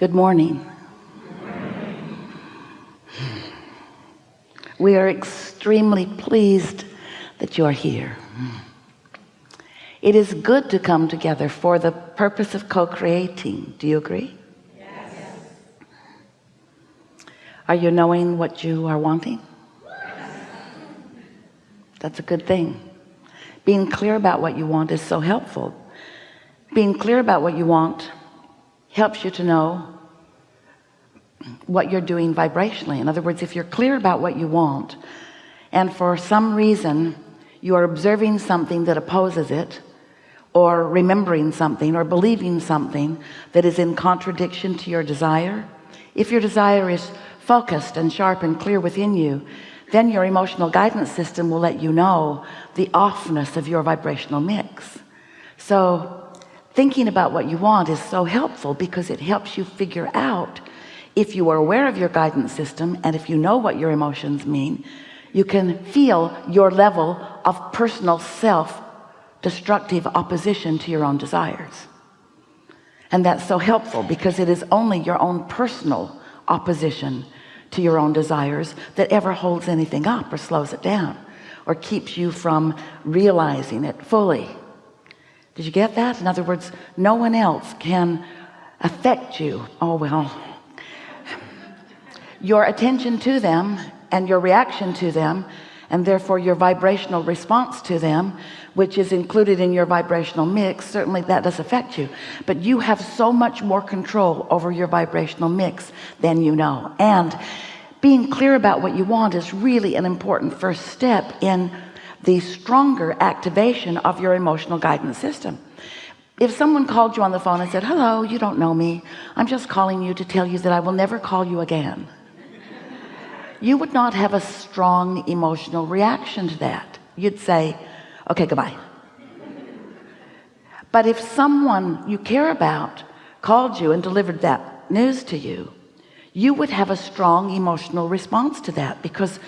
Good morning. We are extremely pleased that you are here. It is good to come together for the purpose of co-creating. Do you agree? Yes. Are you knowing what you are wanting? That's a good thing. Being clear about what you want is so helpful. Being clear about what you want helps you to know what you're doing vibrationally. In other words if you're clear about what you want and for some reason you are observing something that opposes it or remembering something or believing something that is in contradiction to your desire if your desire is focused and sharp and clear within you then your emotional guidance system will let you know the offness of your vibrational mix. So thinking about what you want is so helpful because it helps you figure out if you are aware of your guidance system and if you know what your emotions mean you can feel your level of personal self destructive opposition to your own desires. And that's so helpful because it is only your own personal opposition to your own desires that ever holds anything up or slows it down or keeps you from realizing it fully did you get that? In other words no one else can affect you. Oh well. Your attention to them and your reaction to them and therefore your vibrational response to them which is included in your vibrational mix certainly that does affect you. But you have so much more control over your vibrational mix than you know. And being clear about what you want is really an important first step in the stronger activation of your emotional guidance system. If someone called you on the phone and said hello you don't know me. I'm just calling you to tell you that I will never call you again you would not have a strong emotional reaction to that. You'd say okay goodbye. But if someone you care about called you and delivered that news to you you would have a strong emotional response to that because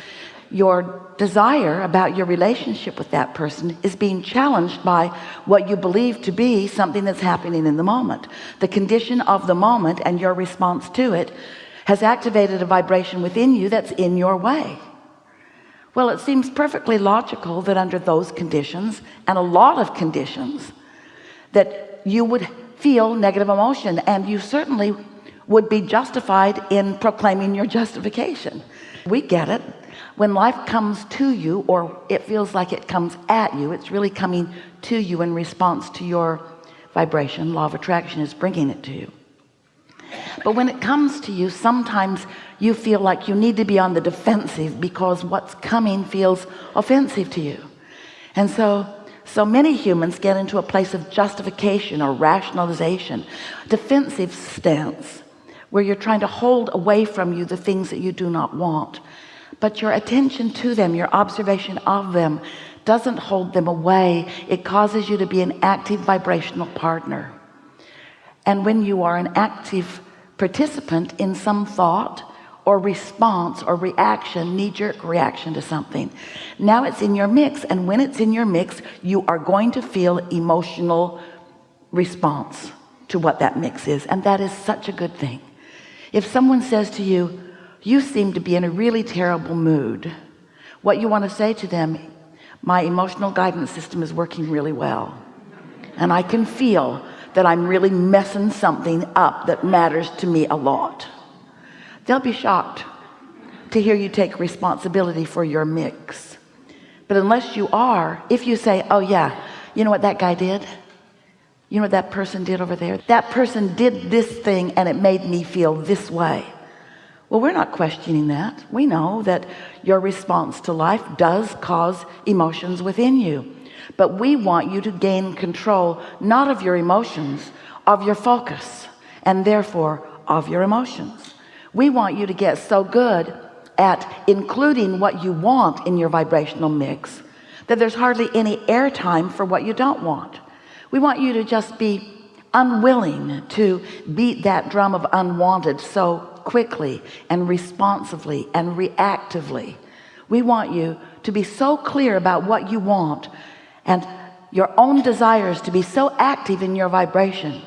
your desire about your relationship with that person is being challenged by what you believe to be something that's happening in the moment. The condition of the moment and your response to it has activated a vibration within you that's in your way. Well it seems perfectly logical that under those conditions and a lot of conditions that you would feel negative emotion and you certainly would be justified in proclaiming your justification. We get it when life comes to you or it feels like it comes at you it's really coming to you in response to your vibration. Law of attraction is bringing it to you. But when it comes to you sometimes you feel like you need to be on the defensive because what's coming feels offensive to you. And so so many humans get into a place of justification or rationalization defensive stance where you're trying to hold away from you the things that you do not want but your attention to them your observation of them doesn't hold them away. It causes you to be an active vibrational partner. And when you are an active participant in some thought or response or reaction knee-jerk reaction to something now it's in your mix. And when it's in your mix you are going to feel emotional response to what that mix is. And that is such a good thing. If someone says to you you seem to be in a really terrible mood. What you want to say to them my emotional guidance system is working really well and I can feel that I'm really messing something up that matters to me a lot. They'll be shocked to hear you take responsibility for your mix. But unless you are if you say oh yeah you know what that guy did? You know what that person did over there? That person did this thing and it made me feel this way well we're not questioning that. We know that your response to life does cause emotions within you. But we want you to gain control not of your emotions of your focus and therefore of your emotions. We want you to get so good at including what you want in your vibrational mix that there's hardly any airtime for what you don't want. We want you to just be unwilling to beat that drum of unwanted. So quickly and responsively and reactively. We want you to be so clear about what you want and your own desires to be so active in your vibration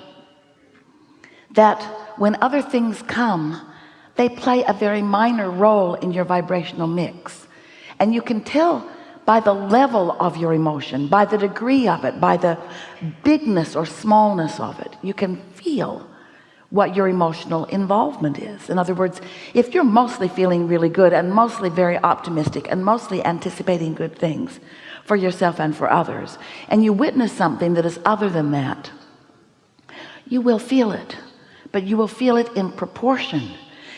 that when other things come they play a very minor role in your vibrational mix. And you can tell by the level of your emotion by the degree of it by the bigness or smallness of it. You can feel what your emotional involvement is. In other words if you're mostly feeling really good and mostly very optimistic and mostly anticipating good things for yourself and for others and you witness something that is other than that you will feel it but you will feel it in proportion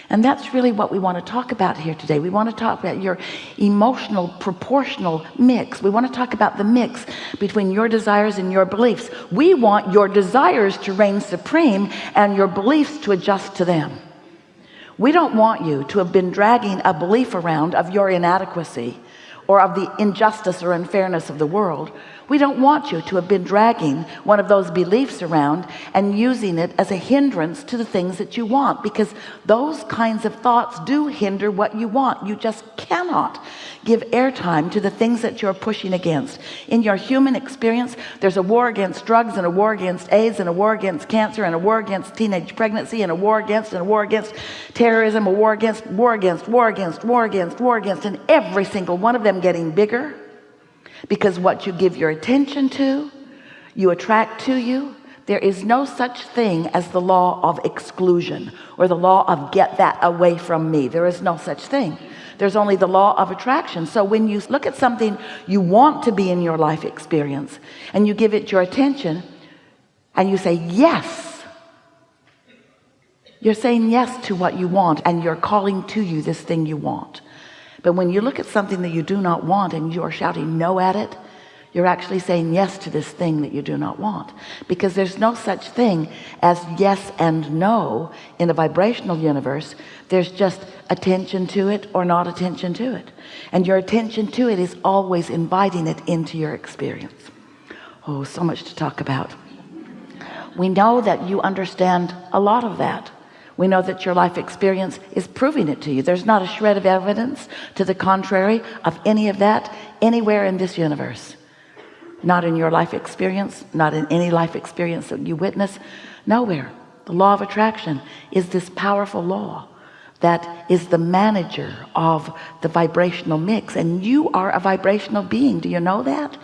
and that's really what we want to talk about here today. We want to talk about your emotional proportional mix. We want to talk about the mix between your desires and your beliefs. We want your desires to reign supreme and your beliefs to adjust to them. We don't want you to have been dragging a belief around of your inadequacy or of the injustice or unfairness of the world we don't want you to have been dragging one of those beliefs around and using it as a hindrance to the things that you want because those kinds of thoughts do hinder what you want. You just cannot give airtime to the things that you're pushing against. In your human experience there's a war against drugs and a war against AIDS and a war against cancer and a war against teenage pregnancy and a war against and a war against terrorism a war against war against war against war against war against and every single one of them getting bigger because what you give your attention to you attract to you. There is no such thing as the law of exclusion or the law of get that away from me. There is no such thing. There's only the law of attraction. So when you look at something you want to be in your life experience and you give it your attention and you say yes you're saying yes to what you want and you're calling to you this thing you want but when you look at something that you do not want and you are shouting no at it you're actually saying yes to this thing that you do not want. Because there's no such thing as yes and no in a vibrational universe. There's just attention to it or not attention to it. And your attention to it is always inviting it into your experience. Oh so much to talk about. We know that you understand a lot of that we know that your life experience is proving it to you. There's not a shred of evidence to the contrary of any of that anywhere in this universe. Not in your life experience not in any life experience that you witness. Nowhere. The law of attraction is this powerful law that is the manager of the vibrational mix. And you are a vibrational being. Do you know that?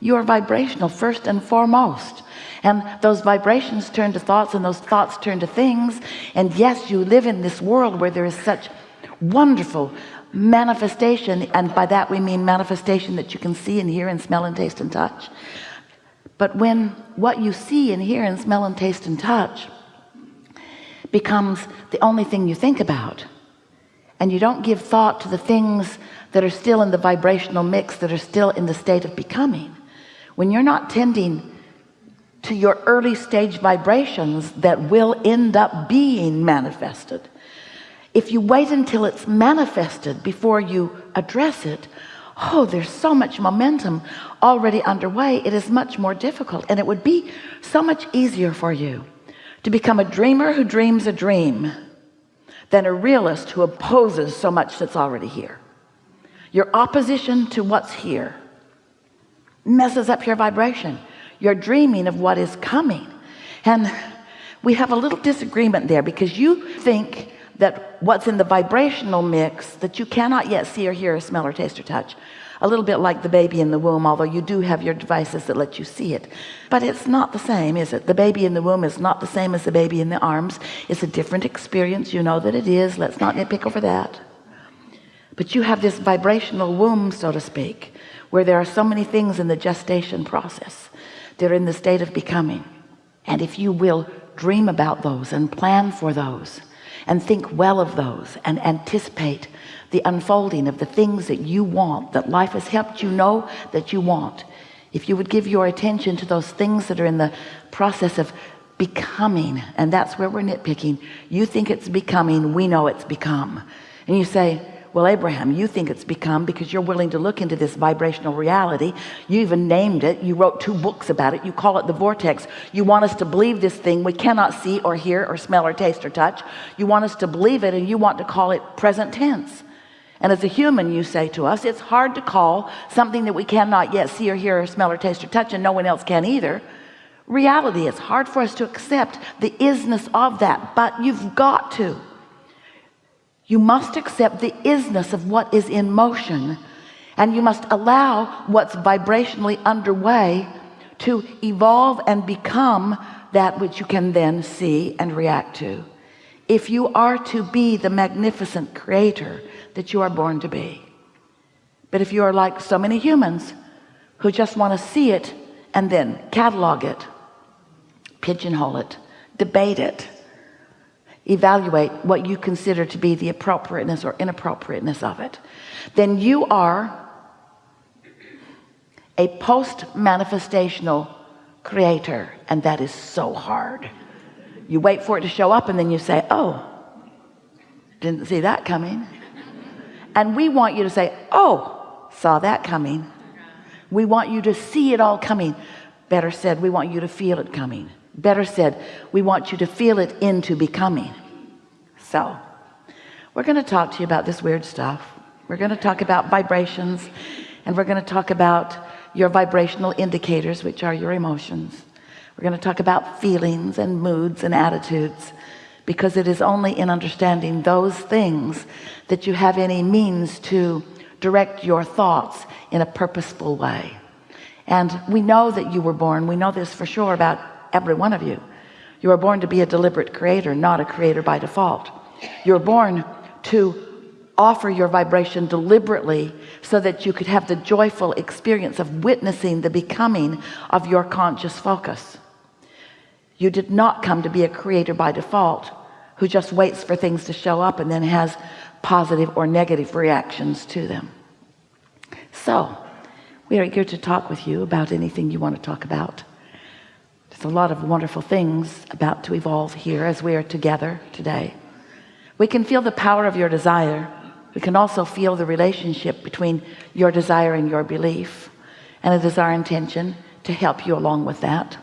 You are vibrational first and foremost and those vibrations turn to thoughts and those thoughts turn to things. And yes you live in this world where there is such wonderful manifestation. And by that we mean manifestation that you can see and hear and smell and taste and touch. But when what you see and hear and smell and taste and touch becomes the only thing you think about and you don't give thought to the things that are still in the vibrational mix that are still in the state of becoming when you're not tending to your early stage vibrations that will end up being manifested. If you wait until it's manifested before you address it oh there's so much momentum already underway. It is much more difficult and it would be so much easier for you to become a dreamer who dreams a dream than a realist who opposes so much that's already here. Your opposition to what's here messes up your vibration you're dreaming of what is coming. And we have a little disagreement there because you think that what's in the vibrational mix that you cannot yet see or hear or smell or taste or touch. A little bit like the baby in the womb although you do have your devices that let you see it. But it's not the same is it? The baby in the womb is not the same as the baby in the arms. It's a different experience. You know that it is. Let's not nitpick over that. But you have this vibrational womb so to speak where there are so many things in the gestation process they're in the state of becoming. And if you will dream about those and plan for those and think well of those and anticipate the unfolding of the things that you want that life has helped you know that you want. If you would give your attention to those things that are in the process of becoming and that's where we're nitpicking you think it's becoming we know it's become. And you say well Abraham you think it's become because you're willing to look into this vibrational reality. You even named it. You wrote two books about it. You call it the vortex. You want us to believe this thing we cannot see or hear or smell or taste or touch. You want us to believe it and you want to call it present tense. And as a human you say to us it's hard to call something that we cannot yet see or hear or smell or taste or touch and no one else can either. Reality it's hard for us to accept the isness of that but you've got to you must accept the isness of what is in motion and you must allow what's vibrationally underway to evolve and become that which you can then see and react to. If you are to be the magnificent creator that you are born to be. But if you are like so many humans who just want to see it and then catalog it pigeonhole it debate it evaluate what you consider to be the appropriateness or inappropriateness of it then you are a post manifestational creator and that is so hard. You wait for it to show up and then you say oh didn't see that coming. And we want you to say oh saw that coming. We want you to see it all coming. Better said we want you to feel it coming better said we want you to feel it into becoming. So we're going to talk to you about this weird stuff. We're going to talk about vibrations and we're going to talk about your vibrational indicators which are your emotions. We're going to talk about feelings and moods and attitudes because it is only in understanding those things that you have any means to direct your thoughts in a purposeful way. And we know that you were born. We know this for sure about every one of you. You are born to be a deliberate creator not a creator by default. You're born to offer your vibration deliberately so that you could have the joyful experience of witnessing the becoming of your conscious focus. You did not come to be a creator by default who just waits for things to show up and then has positive or negative reactions to them. So we are here to talk with you about anything you want to talk about a lot of wonderful things about to evolve here as we are together today. We can feel the power of your desire. We can also feel the relationship between your desire and your belief and it is our intention to help you along with that.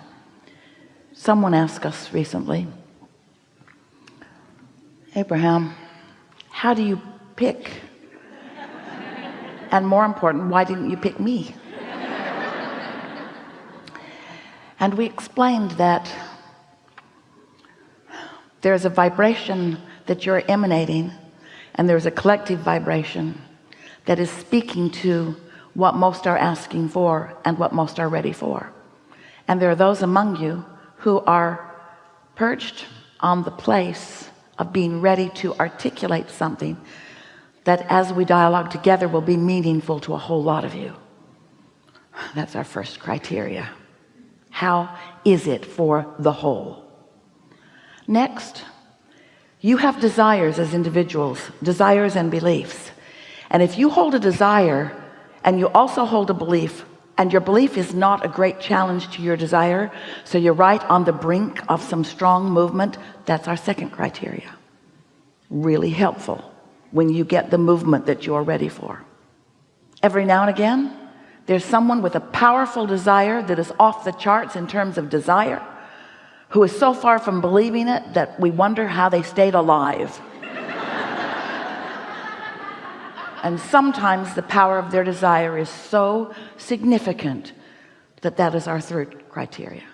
Someone asked us recently Abraham how do you pick? And more important why didn't you pick me and we explained that there's a vibration that you're emanating and there's a collective vibration that is speaking to what most are asking for and what most are ready for. And there are those among you who are perched on the place of being ready to articulate something that as we dialogue together will be meaningful to a whole lot of you. That's our first criteria how is it for the whole? Next you have desires as individuals desires and beliefs. And if you hold a desire and you also hold a belief and your belief is not a great challenge to your desire so you're right on the brink of some strong movement that's our second criteria. Really helpful when you get the movement that you're ready for. Every now and again there's someone with a powerful desire that is off the charts in terms of desire who is so far from believing it that we wonder how they stayed alive. And sometimes the power of their desire is so significant that that is our third criteria